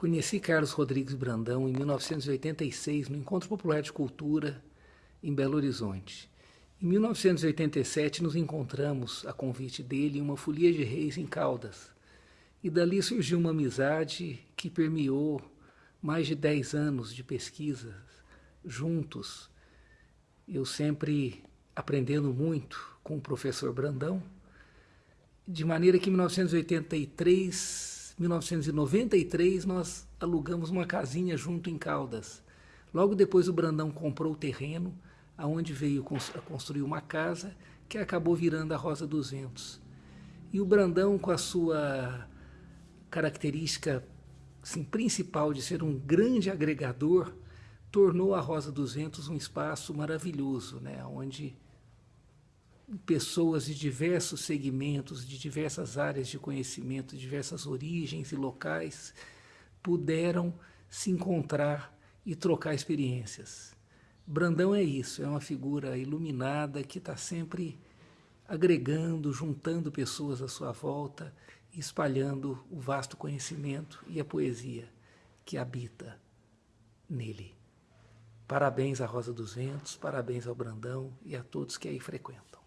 Conheci Carlos Rodrigues Brandão em 1986 no Encontro Popular de Cultura em Belo Horizonte. Em 1987 nos encontramos, a convite dele, em uma folia de reis em Caldas. E dali surgiu uma amizade que permeou mais de 10 anos de pesquisas juntos. Eu sempre aprendendo muito com o professor Brandão, de maneira que em 1983 1993 nós alugamos uma casinha junto em Caldas. Logo depois o Brandão comprou o terreno, aonde veio a construir uma casa que acabou virando a Rosa dos Ventos. E o Brandão, com a sua característica assim, principal de ser um grande agregador, tornou a Rosa dos Ventos um espaço maravilhoso, né? onde pessoas de diversos segmentos, de diversas áreas de conhecimento, de diversas origens e locais, puderam se encontrar e trocar experiências. Brandão é isso, é uma figura iluminada que está sempre agregando, juntando pessoas à sua volta, espalhando o vasto conhecimento e a poesia que habita nele. Parabéns à Rosa dos Ventos, parabéns ao Brandão e a todos que aí frequentam.